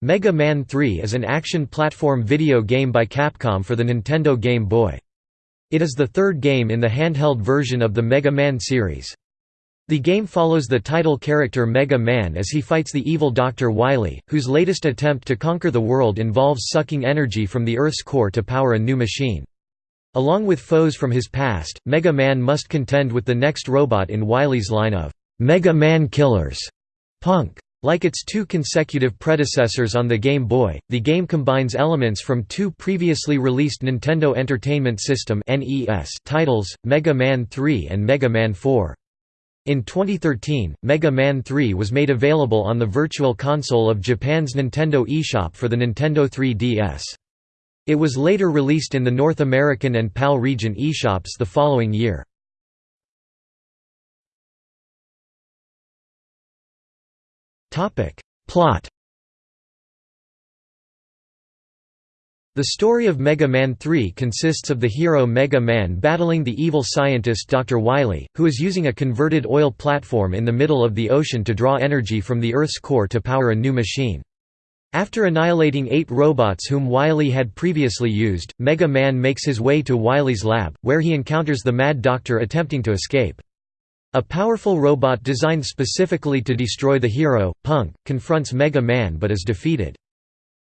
Mega Man 3 is an action platform video game by Capcom for the Nintendo Game Boy. It is the third game in the handheld version of the Mega Man series. The game follows the title character Mega Man as he fights the evil Dr. Wily, whose latest attempt to conquer the world involves sucking energy from the Earth's core to power a new machine. Along with foes from his past, Mega Man must contend with the next robot in Wily's line of Mega Man killers, Punk. Like its two consecutive predecessors on the Game Boy, the game combines elements from two previously released Nintendo Entertainment System titles, Mega Man 3 and Mega Man 4. In 2013, Mega Man 3 was made available on the Virtual Console of Japan's Nintendo eShop for the Nintendo 3DS. It was later released in the North American and PAL region eShops the following year. Plot The story of Mega Man 3 consists of the hero Mega Man battling the evil scientist Dr. Wily, who is using a converted oil platform in the middle of the ocean to draw energy from the Earth's core to power a new machine. After annihilating eight robots whom Wily had previously used, Mega Man makes his way to Wily's lab, where he encounters the Mad Doctor attempting to escape. A powerful robot designed specifically to destroy the hero, Punk, confronts Mega Man but is defeated.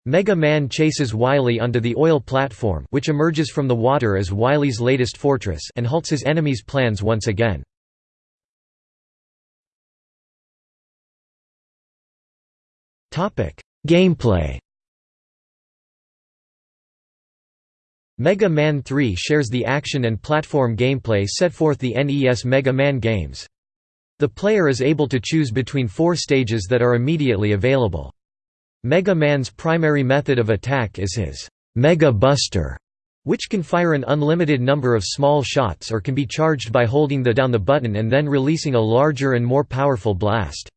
Mega Man chases Wily onto the oil platform which emerges from the water as Wily's latest fortress and halts his enemy's plans once again. Gameplay Mega Man 3 shares the action and platform gameplay set forth the NES Mega Man games. The player is able to choose between four stages that are immediately available. Mega Man's primary method of attack is his Mega Buster, which can fire an unlimited number of small shots or can be charged by holding the down the button and then releasing a larger and more powerful blast.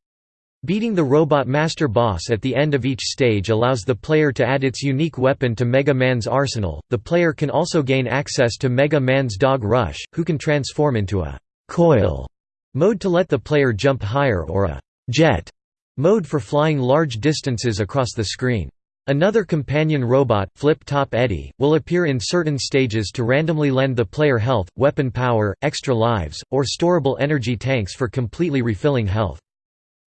Beating the Robot Master boss at the end of each stage allows the player to add its unique weapon to Mega Man's arsenal. The player can also gain access to Mega Man's Dog Rush, who can transform into a coil mode to let the player jump higher or a jet mode for flying large distances across the screen. Another companion robot, Flip Top Eddie, will appear in certain stages to randomly lend the player health, weapon power, extra lives, or storable energy tanks for completely refilling health.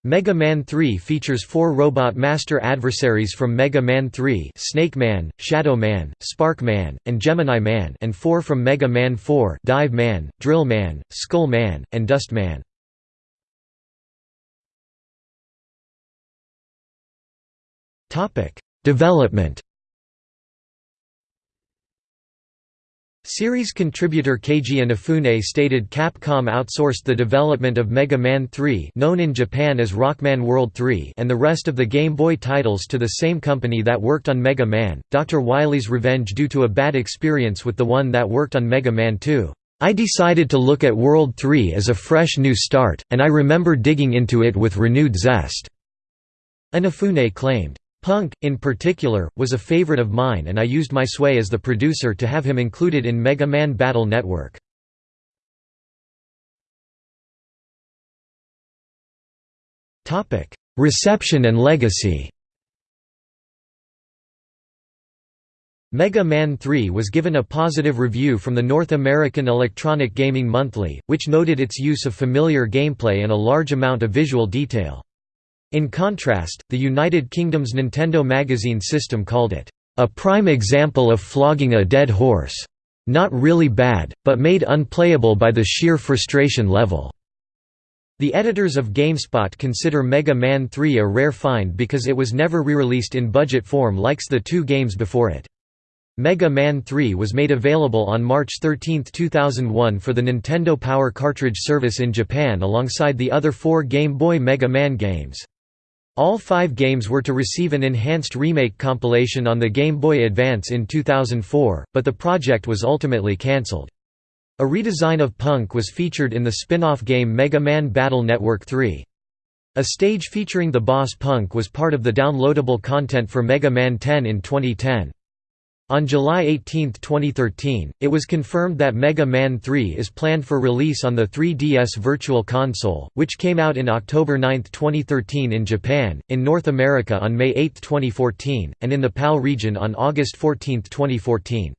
Mega Man 3 features four Robot Master adversaries from Mega Man 3 Snake Man, Shadow Man, Spark Man, and Gemini Man and four from Mega Man 4 Dive Man, Drill Man, Skull Man, and Dust Man. Development Series contributor Keiji Inafune stated Capcom outsourced the development of Mega Man 3 known in Japan as Rockman World 3 and the rest of the Game Boy titles to the same company that worked on Mega Man, Dr. Wily's Revenge due to a bad experience with the one that worked on Mega Man 2. I decided to look at World 3 as a fresh new start, and I remember digging into it with renewed zest." Inafune claimed. Punk, in particular, was a favorite of mine and I used my sway as the producer to have him included in Mega Man Battle Network. Reception and legacy Mega Man 3 was given a positive review from the North American Electronic Gaming Monthly, which noted its use of familiar gameplay and a large amount of visual detail. In contrast, the United Kingdom's Nintendo Magazine system called it, "...a prime example of flogging a dead horse. Not really bad, but made unplayable by the sheer frustration level." The editors of GameSpot consider Mega Man 3 a rare find because it was never re-released in budget form likes the two games before it. Mega Man 3 was made available on March 13, 2001 for the Nintendo Power Cartridge service in Japan alongside the other four Game Boy Mega Man games. All five games were to receive an enhanced remake compilation on the Game Boy Advance in 2004, but the project was ultimately cancelled. A redesign of Punk was featured in the spin-off game Mega Man Battle Network 3. A stage featuring the boss Punk was part of the downloadable content for Mega Man 10 in 2010. On July 18, 2013, it was confirmed that Mega Man 3 is planned for release on the 3DS Virtual Console, which came out in October 9, 2013 in Japan, in North America on May 8, 2014, and in the PAL region on August 14, 2014.